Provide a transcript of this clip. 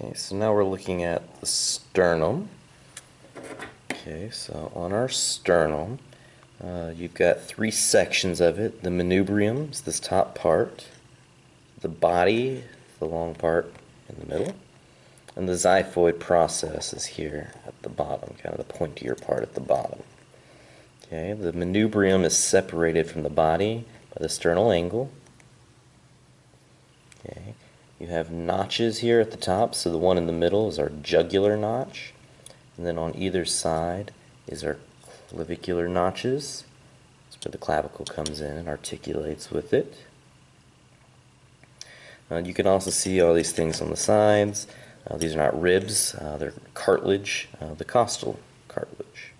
Okay, so now we're looking at the sternum. Okay, so on our sternum, uh, you've got three sections of it. The manubrium is this top part, the body, the long part in the middle, and the xiphoid process is here at the bottom, kind of the pointier part at the bottom. Okay, the manubrium is separated from the body by the sternal angle. You have notches here at the top, so the one in the middle is our jugular notch, and then on either side is our clavicular notches. That's where the clavicle comes in and articulates with it. Uh, you can also see all these things on the sides. Uh, these are not ribs, uh, they're cartilage, uh, the costal cartilage.